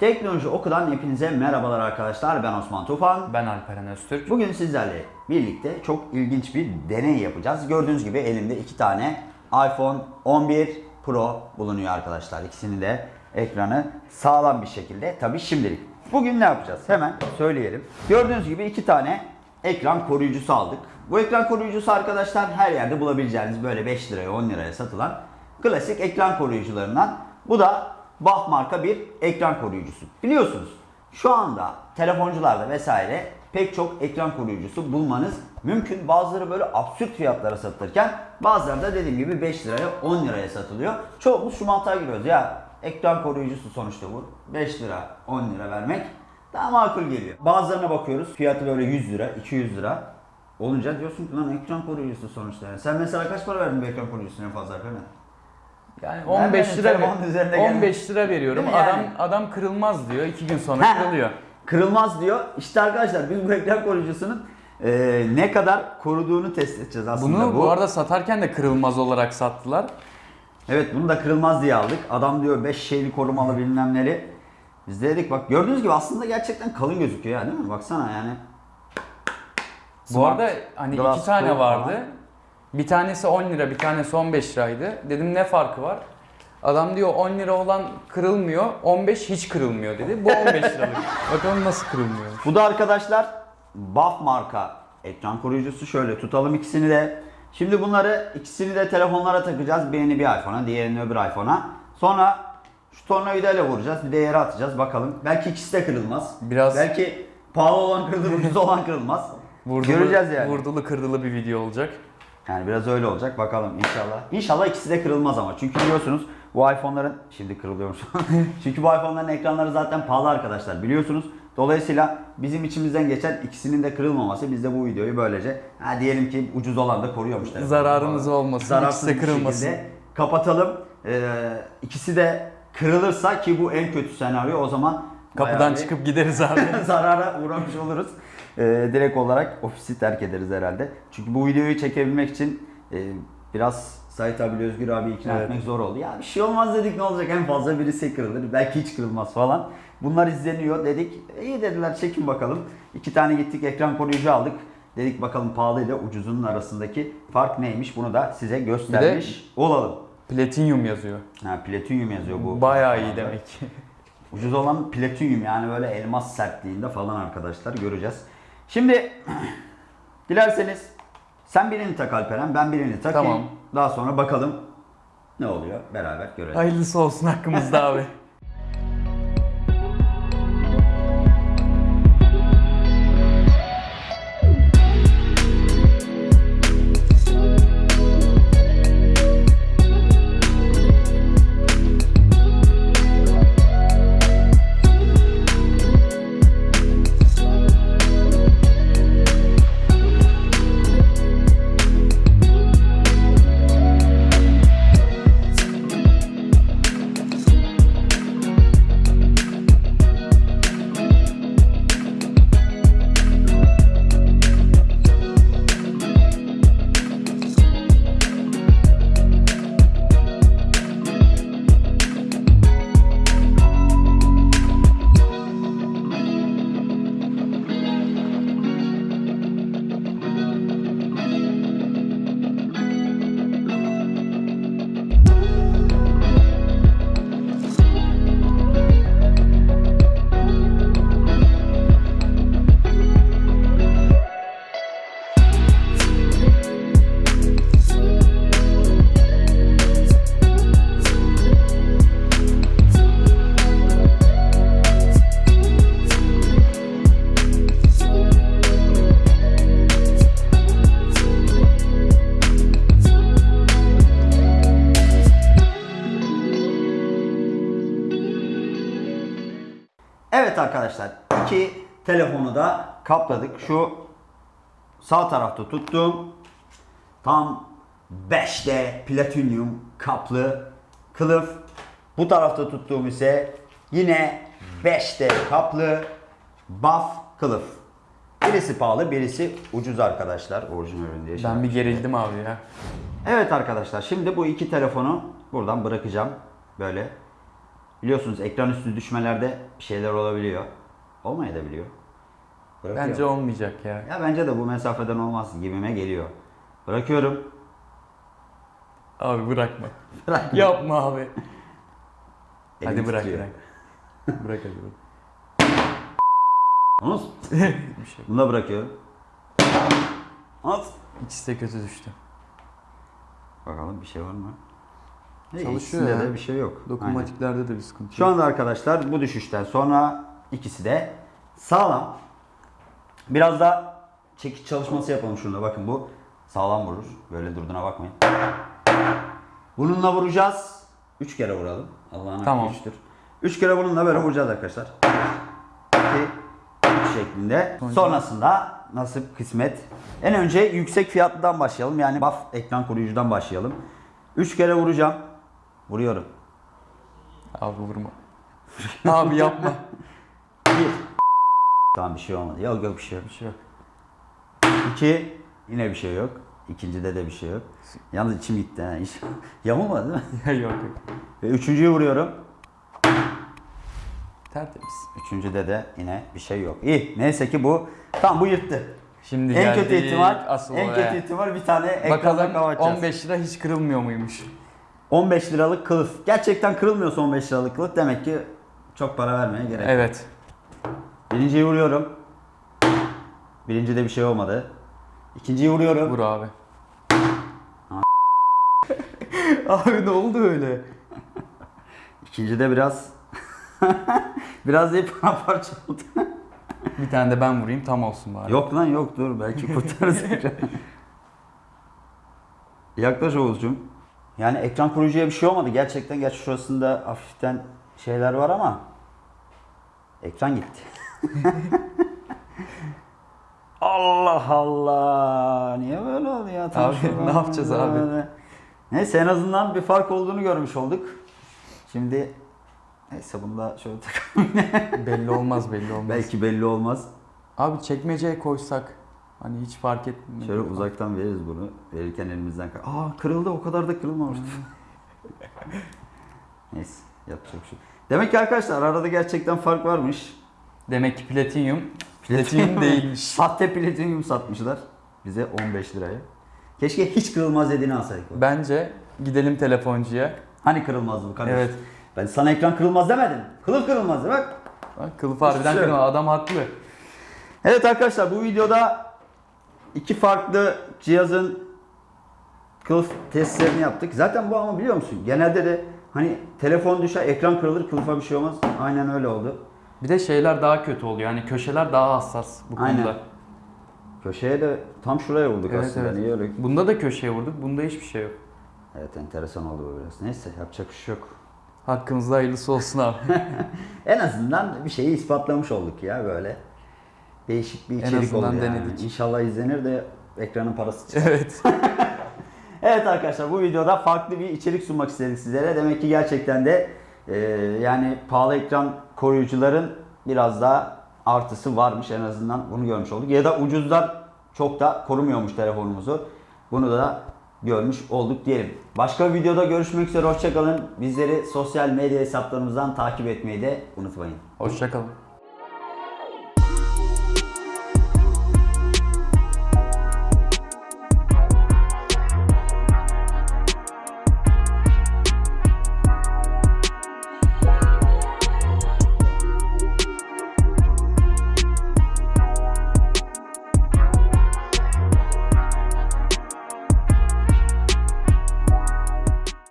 Teknoloji Oku'dan hepinize merhabalar arkadaşlar. Ben Osman Tufan. Ben Alperen Öztürk. Bugün sizlerle birlikte çok ilginç bir deney yapacağız. Gördüğünüz gibi elimde iki tane iPhone 11 Pro bulunuyor arkadaşlar. İkisini de ekranı sağlam bir şekilde. Tabii şimdilik. Bugün ne yapacağız? Hemen söyleyelim. Gördüğünüz gibi iki tane ekran koruyucusu aldık. Bu ekran koruyucusu arkadaşlar her yerde bulabileceğiniz böyle 5 liraya 10 liraya satılan klasik ekran koruyucularından. Bu da BAF marka bir ekran koruyucusu. Biliyorsunuz şu anda telefoncularda vesaire pek çok ekran koruyucusu bulmanız mümkün. Bazıları böyle absürt fiyatlara satılırken bazıları da dediğim gibi 5 liraya 10 liraya satılıyor. Çoğumuz şu mantığa giriyoruz ya ekran koruyucusu sonuçta bu. 5 lira 10 lira vermek daha makul geliyor. Bazılarına bakıyoruz fiyatı böyle 100 lira 200 lira olunca diyorsun ki lan ekran koruyucusu sonuçta. Yani. Sen mesela kaç para verdin bu ekran koruyucusuna en fazla Alperen? Yani Ben 15 benim lira telefonun üzerinde gelen- 15 lira veriyorum. Yani? Adam adam kırılmaz diyor. 2 gün sonra Ha, kırılıyor. Kırılmaz diyor. İşte arkadaşlar biz bu ekran koruyucusunun e, ne kadar koruduğunu test edeceğiz aslında. Bunu bu arada satarken de kırılmaz olarak sattılar. Evet bunu da kırılmaz diye aldık. Adam diyor 5 şeyli korumalı bilmemleri. Biz de dedik bak gördüğünüz gibi aslında gerçekten kalın gözüküyor ya değil mi? Baksana yani. Bu Smart arada hani Glass iki tane vardı. falan. Bir tanesi 10 lira, bir tanesi 15 liraydı. Dedim ne farkı var? Adam diyor 10 lira olan kırılmıyor, 15 hiç kırılmıyor dedi. Bu 15 liralık. Bakalım nasıl kırılmıyor. Bu da arkadaşlar Buff marka ekran koruyucusu. Şöyle tutalım ikisini de. Şimdi bunları ikisini de telefonlara takacağız. Birini bir iPhone'a, diğerini öbür iPhone'a. Sonra şu tornavidayla vuracağız. Bir de yere atacağız. Bakalım. Belki ikisi de kırılmaz. Biraz- Belki pahalı olan kırılır, ucuz olan kırılmaz. Vurdulu, Göreceğiz yani. Vurdulu kırdılı bir video olacak. Yani biraz öyle olacak. Bakalım inşallah. İnşallah ikisi de kırılmaz ama. Çünkü biliyorsunuz bu iPhone'ların şimdi kırılıyormuş. Çünkü bu iPhone'ların ekranları zaten pahalı arkadaşlar biliyorsunuz. Dolayısıyla bizim içimizden geçen ikisinin de kırılmaması biz de bu videoyu böylece ha diyelim ki ucuz olan da koruyormuş. Zararımız falan. olmasın, Zararsız ikisi de kırılmasın. Kapatalım. Ee, ikisi de kırılırsa ki bu en kötü senaryo o zaman Kapıdan bayağı bir- çıkıp gideriz abi. zarara uğramış oluruz. Ee, direkt olarak ofisi terk ederiz herhalde. Çünkü bu videoyu çekebilmek için e, biraz Sait abi Özgür abi ikna Evet. etmek zor oldu. Ya bir şey olmaz dedik ne olacak en fazla birisi kırılır belki hiç kırılmaz falan. Bunlar izleniyor dedik. İyi dediler çekin bakalım. İki tane gittik ekran koruyucu aldık. Dedik bakalım pahalı ile ucuzunun arasındaki fark neymiş bunu da size göstermiş olalım. Platinyum yazıyor. Ha, platinyum yazıyor bu. Bayağı iyi demek. Ucuz olan platinyum yani böyle elmas sertliğinde falan arkadaşlar göreceğiz. Şimdi dilerseniz sen birini tak Alperen ben birini takayım. Tamam. Daha sonra bakalım ne oluyor beraber görelim. Hayırlısı olsun hakkımızda abi. arkadaşlar iki telefonu da kapladık. Şu sağ tarafta tuttuğum tam 5D platinyum kaplı kılıf. Bu tarafta tuttuğum ise yine 5D kaplı buff kılıf. Birisi pahalı, birisi ucuz arkadaşlar. Orijinal diye. şey Ben bir gerildim abi ya. Evet arkadaşlar şimdi bu iki telefonu buradan bırakacağım. Böyle biliyorsunuz ekran üstü düşmelerde bir şeyler olabiliyor. Olmayabiliyor. Bırakıyorum. Bence olmayacak ya. Ya bence de bu mesafeden olmaz gibime geliyor. Bırakıyorum. Abi bırakma. Bırak. Yapma abi. Hadi bırak bırak. bırak hadi bırak. Bir şey. bunu da bırakıyorum. At. İkisi de kötü düştü. Bakalım bir şey var mı? İyi, Çalışıyor ikisinde ya. de bir şey yok. Aynen. Dokunmatiklerde de bir sıkıntı Şu yok. anda arkadaşlar bu düşüşten sonra ikisi de sağlam. Biraz da çekiç çalışması yapalım şunda. Bakın bu sağlam vurur. Böyle durduğuna bakmayın. Bununla vuracağız. Üç kere vuralım. Allah'ın Tamam. hakkı üçtür. Üç kere bununla böyle vuracağız arkadaşlar. İki, üç şeklinde. Sonra- Sonrasında nasip kısmet. En önce yüksek fiyatlıdan başlayalım. Yani buff ekran koruyucudan başlayalım. Üç kere vuracağım. Vuruyorum. Abi vurma. abi yapma. Bir. Tamam bir şey olmadı. Yok yok bir şey yok. Bir şey yok. İki. Yine bir şey yok. İkincide de bir şey yok. Yalnız içim gitti ha. İş. Yamulmadı değil mi? Yok yok. Ve üçüncüyü vuruyorum. Tertemiz. Üçüncüde de yine bir şey yok. İyi. Neyse ki bu. Tamam bu yırttı. Şimdi en geldik kötü ihtimal asıl en olaya. kötü ihtimal bir tane ekranda Bakalım kapatacağız. 15 lira hiç kırılmıyor muymuş? 15 liralık kılıf. Gerçekten kırılmıyorsa 15 liralık kılıf demek ki çok para vermeye gerek yok. Evet. Birinciyi vuruyorum. Birincide bir şey olmadı. İkinciyi vuruyorum. Vur abi. abi ne oldu öyle? İkincide biraz biraz deyip paramparça oldu. Bir tane de ben vurayım tam olsun bari. yok lan yok dur belki kurtarırız. Yaklaş Oğuzcum. Yani ekran koruyucuya bir şey olmadı. Gerçekten gerçi şurasında hafiften şeyler var ama ekran gitti. Allah Allah. Niye böyle oldu ya? Tam Abi, ne yapacağız abi? Neyse en azından bir fark olduğunu görmüş olduk. Şimdi neyse bunu da şöyle takalım. belli olmaz belli olmaz. Belki belli olmaz. Abi çekmeceye koysak hani hiç fark etmiyor. Şöyle uzaktan veririz bunu. Verirken elimizden kay- Aa kırıldı o kadar da kırılmamıştı. Neyse yapacak şey. Demek ki arkadaşlar arada gerçekten fark varmış. Demek ki platinyum platinyum değilmiş. Sahte platinyum satmışlar bize 15 liraya. Keşke hiç kırılmaz dediğini alsaydık. Bence gidelim telefoncuya. Hani kırılmaz bu kardeş? Evet. Ben sana ekran kırılmaz demedim. Kılıf kırılmaz de bak. Bak, Kılıf harbiden şey yok. kırma adam haklı. Evet arkadaşlar bu videoda iki farklı cihazın kılıf testlerini yaptık. Zaten bu ama biliyor musun? Genelde de hani telefon düşer, ekran kırılır, kılıfa bir şey olmaz. Aynen öyle oldu. Bir de şeyler daha kötü oluyor. Yani köşeler daha hassas bu Aynen. konuda. Köşeye de tam şuraya vurduk Evet, aslında. evet. Niye öyle? Bunda da köşeye vurduk. Bunda hiçbir şey yok. Evet enteresan oldu bu biraz. Neyse yapacak bir şey yok. Hakkımızda hayırlısı olsun abi. En azından bir şeyi ispatlamış olduk ya böyle. Değişik bir En içerik azından oldu yani. denedik. İnşallah izlenir de ekranın parası çıkar. evet. Evet arkadaşlar bu videoda farklı bir içerik sunmak istedik sizlere. Demek ki gerçekten de e, yani pahalı ekran koruyucuların biraz daha artısı varmış en azından bunu görmüş olduk. Ya da ucuzlar çok da korumuyormuş telefonumuzu. Bunu da görmüş olduk diyelim. Başka bir videoda görüşmek üzere hoşçakalın. Bizleri sosyal medya hesaplarımızdan takip etmeyi de unutmayın. Hoşçakalın.